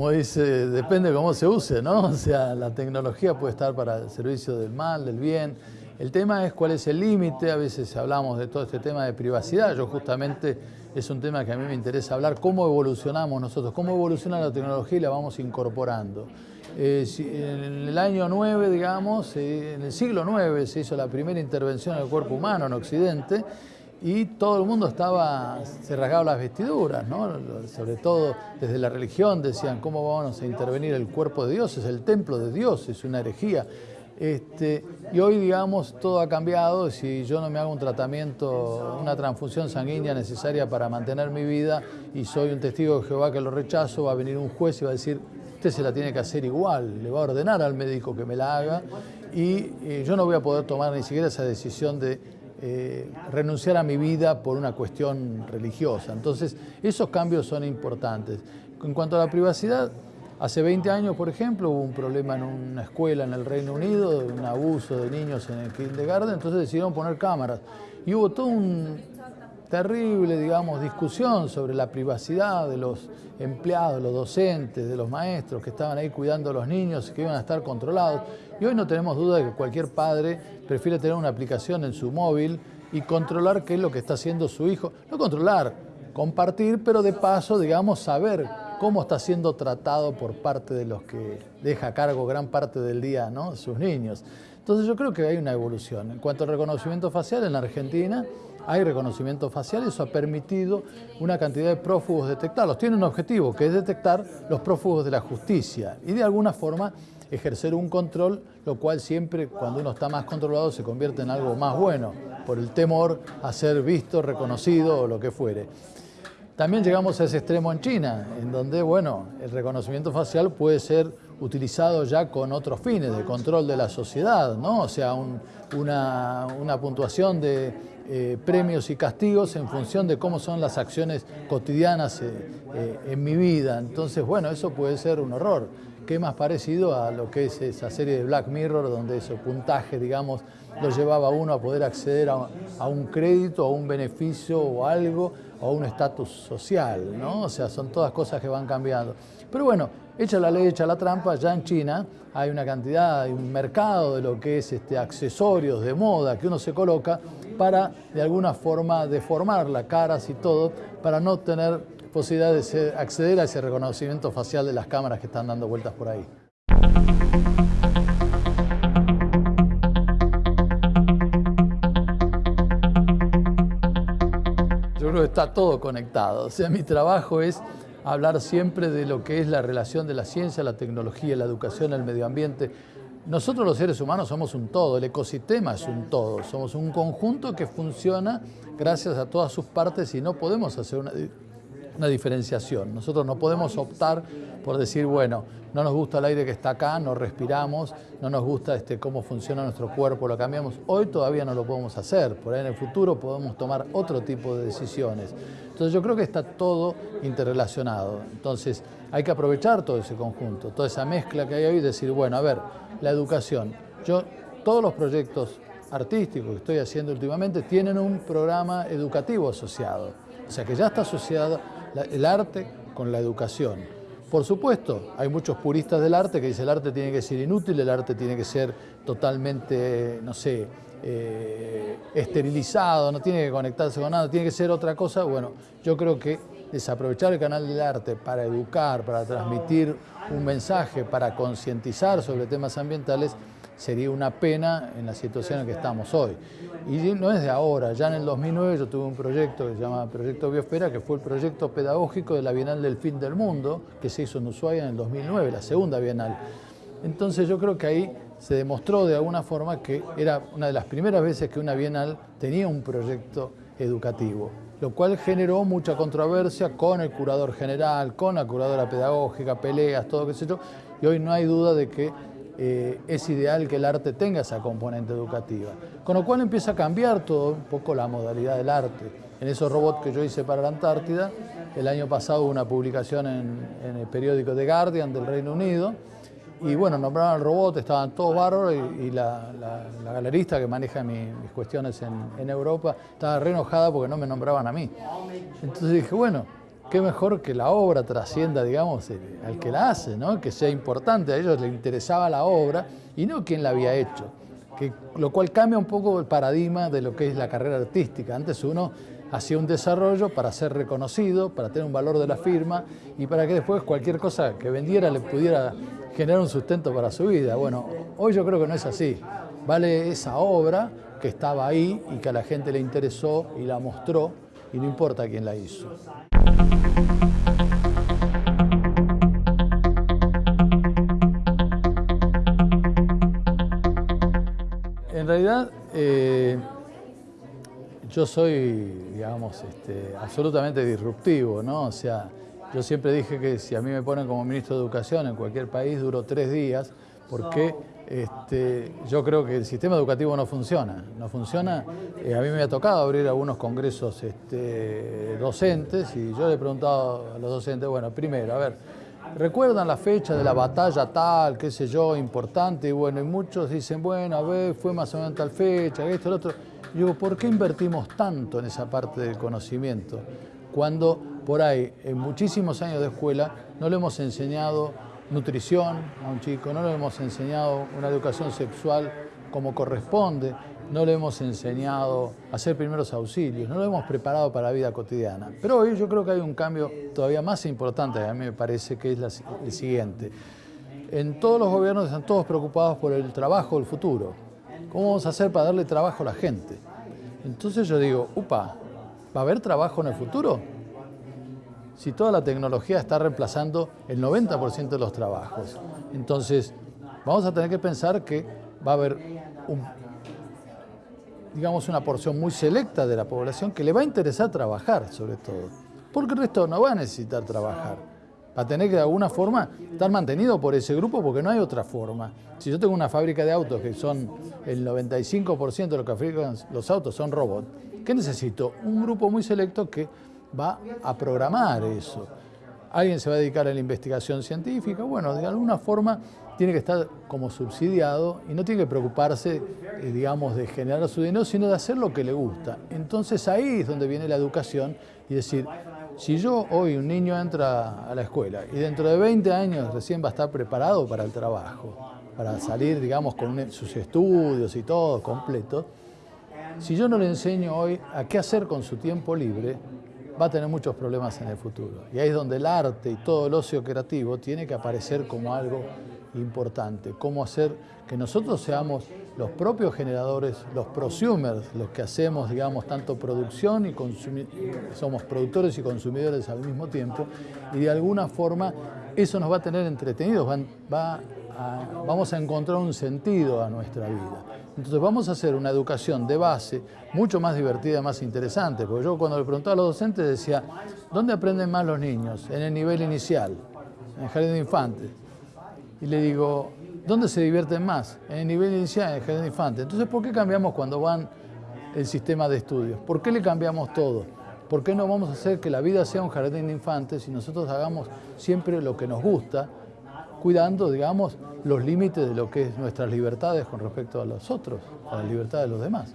como dice, depende de cómo se use, ¿no? O sea, la tecnología puede estar para el servicio del mal, del bien. El tema es cuál es el límite, a veces hablamos de todo este tema de privacidad, yo justamente es un tema que a mí me interesa hablar, cómo evolucionamos nosotros, cómo evoluciona la tecnología y la vamos incorporando. Eh, en el año 9, digamos, eh, en el siglo 9 se hizo la primera intervención del cuerpo humano en Occidente y todo el mundo estaba, se rasgaba las vestiduras, ¿no? sobre todo desde la religión decían, ¿cómo vamos a intervenir el cuerpo de Dios? Es el templo de Dios, es una herejía. Este, y hoy, digamos, todo ha cambiado. Si yo no me hago un tratamiento, una transfusión sanguínea necesaria para mantener mi vida y soy un testigo de Jehová que lo rechazo, va a venir un juez y va a decir, usted se la tiene que hacer igual, le va a ordenar al médico que me la haga y eh, yo no voy a poder tomar ni siquiera esa decisión de eh, renunciar a mi vida por una cuestión religiosa. Entonces, esos cambios son importantes. En cuanto a la privacidad, hace 20 años, por ejemplo, hubo un problema en una escuela en el Reino Unido, un abuso de niños en el kindergarten, entonces decidieron poner cámaras. Y hubo todo un, terrible, digamos, discusión sobre la privacidad de los empleados, los docentes, de los maestros que estaban ahí cuidando a los niños que iban a estar controlados. Y hoy no tenemos duda de que cualquier padre prefiere tener una aplicación en su móvil y controlar qué es lo que está haciendo su hijo. No controlar, compartir, pero de paso, digamos, saber cómo está siendo tratado por parte de los que deja a cargo gran parte del día ¿no? sus niños. Entonces yo creo que hay una evolución. En cuanto al reconocimiento facial, en la Argentina hay reconocimiento facial y eso ha permitido una cantidad de prófugos detectarlos. Tiene un objetivo, que es detectar los prófugos de la justicia y de alguna forma ejercer un control, lo cual siempre cuando uno está más controlado se convierte en algo más bueno, por el temor a ser visto, reconocido o lo que fuere. También llegamos a ese extremo en China, en donde bueno, el reconocimiento facial puede ser utilizado ya con otros fines, de control de la sociedad, ¿no? o sea, una, una puntuación de eh, premios y castigos en función de cómo son las acciones cotidianas eh, eh, en mi vida. Entonces, bueno, eso puede ser un horror. ¿Qué más parecido a lo que es esa serie de Black Mirror, donde ese puntaje, digamos, lo llevaba a uno a poder acceder a, un crédito, a un beneficio o algo, o a un estatus social, ¿no? O sea, son todas cosas que van cambiando. Pero bueno, hecha la ley, hecha la trampa, ya en China hay una cantidad, hay un mercado de lo que es este, accesorios de moda que uno se coloca para de alguna forma deformar la caras y todo, para no tener posibilidad de acceder a ese reconocimiento facial de las cámaras que están dando vueltas por ahí. Yo creo que está todo conectado. O sea, mi trabajo es hablar siempre de lo que es la relación de la ciencia, la tecnología, la educación, el medio ambiente, nosotros los seres humanos somos un todo, el ecosistema es un todo, somos un conjunto que funciona gracias a todas sus partes y no podemos hacer una, diferenciación. Nosotros no podemos optar por decir, bueno, no nos gusta el aire que está acá, no respiramos, no nos gusta este, cómo funciona nuestro cuerpo, lo cambiamos. Hoy todavía no lo podemos hacer, por ahí en el futuro podemos tomar otro tipo de decisiones. Entonces yo creo que está todo interrelacionado. Entonces hay que aprovechar todo ese conjunto, toda esa mezcla que hay hoy y decir, bueno, a ver, la educación. Yo, todos los proyectos artísticos que estoy haciendo últimamente tienen un programa educativo asociado. O sea que ya está asociado el arte con la educación. Por supuesto, hay muchos puristas del arte que dicen el arte tiene que ser inútil, el arte tiene que ser totalmente, no sé, eh, esterilizado, no tiene que conectarse con nada, tiene que ser otra cosa. Bueno, yo creo que desaprovechar el canal del arte para educar, para transmitir un mensaje, para concientizar sobre temas ambientales, sería una pena en la situación en que estamos hoy. Y no es de ahora, ya en el 2009 yo tuve un proyecto que se llama Proyecto Biosfera, que fue el proyecto pedagógico de la Bienal del Fin del Mundo, que se hizo en Ushuaia en el 2009, la segunda Bienal. Entonces yo creo que ahí se demostró de alguna forma que era una de las primeras veces que una Bienal tenía un proyecto educativo lo cual generó mucha controversia con el curador general, con la curadora pedagógica, peleas, todo qué sé yo, y hoy no hay duda de que eh, es ideal que el arte tenga esa componente educativa. Con lo cual empieza a cambiar todo un poco la modalidad del arte. En esos robots que yo hice para la Antártida, el año pasado hubo una publicación en, en el periódico The Guardian del Reino Unido, y bueno, nombraron al robot, estaban todos bárbaros y, la, galerista que maneja mis cuestiones en, Europa estaba re enojada porque no me nombraban a mí. Entonces dije, bueno, qué mejor que la obra trascienda, digamos, al que la hace, ¿no? que sea importante, a ellos les interesaba la obra y no quien la había hecho, que, lo cual cambia un poco el paradigma de lo que es la carrera artística. Antes uno hacía un desarrollo para ser reconocido, para tener un valor de la firma y para que después cualquier cosa que vendiera le pudiera generar un sustento para su vida. Bueno, hoy yo creo que no es así. Vale esa obra que estaba ahí y que a la gente le interesó y la mostró y no importa quién la hizo. En realidad, eh, yo soy, digamos, este, absolutamente disruptivo, ¿no? O sea, yo siempre dije que si a mí me ponen como ministro de Educación en cualquier país, duro tres días, porque este, yo creo que el sistema educativo no funciona. No funciona. Eh, a mí me ha tocado abrir algunos congresos este, docentes y yo le he preguntado a los docentes, bueno, primero, a ver, ¿recuerdan la fecha de la batalla tal, qué sé yo, importante? Y bueno, y muchos dicen, bueno, a ver, fue más o menos tal fecha, esto, lo otro. Y digo, ¿por qué invertimos tanto en esa parte del conocimiento? Cuando por ahí, en muchísimos años de escuela, no le hemos enseñado nutrición a un chico, no le hemos enseñado una educación sexual como corresponde, no le hemos enseñado a hacer primeros auxilios, no lo hemos preparado para la vida cotidiana. Pero hoy yo creo que hay un cambio todavía más importante, a mí me parece que es el siguiente. En todos los gobiernos están todos preocupados por el trabajo del futuro. ¿Cómo vamos a hacer para darle trabajo a la gente? Entonces yo digo, upa, ¿va a haber trabajo en el futuro? Si toda la tecnología está reemplazando el 90% de los trabajos. Entonces, vamos a tener que pensar que va a haber digamos, una porción muy selecta de la población que le va a interesar trabajar, sobre todo. Porque el resto no va a necesitar trabajar. Va a tener que de alguna forma estar mantenido por ese grupo porque no hay otra forma. Si yo tengo una fábrica de autos que son el 95% de lo que fabrican los autos son robots, ¿qué necesito? Un grupo muy selecto que va a programar eso. Alguien se va a dedicar a la investigación científica, bueno, de alguna forma tiene que estar como subsidiado y no tiene que preocuparse, eh, digamos, de generar su dinero, sino de hacer lo que le gusta. Entonces ahí es donde viene la educación y decir, si yo hoy un niño entra a la escuela y dentro de 20 años recién va a estar preparado para el trabajo, para salir, digamos, con sus estudios y todo completo, si yo no le enseño hoy a qué hacer con su tiempo libre, va a tener muchos problemas en el futuro. Y ahí es donde el arte y todo el ocio creativo tiene que aparecer como algo importante. Cómo hacer que nosotros seamos los propios generadores, los prosumers, los que hacemos, digamos, tanto producción y somos productores y consumidores al mismo tiempo, y de alguna forma eso nos va a tener entretenidos, va vamos a encontrar un sentido a nuestra vida. Entonces vamos a hacer una educación de base mucho más divertida, más interesante, porque yo cuando le preguntaba a los docentes decía, ¿dónde aprenden más los niños? En el nivel inicial, en el jardín de infantes. Y le digo, ¿dónde se divierten más? En el nivel inicial, en el jardín de infantes. Entonces, ¿por qué cambiamos cuando van el sistema de estudios? ¿Por qué le cambiamos todo? ¿Por qué no vamos a hacer que la vida sea un jardín de infantes y nosotros hagamos siempre lo que nos gusta cuidando, digamos, los límites de lo que es nuestras libertades con respecto a los otros, a la libertad de los demás.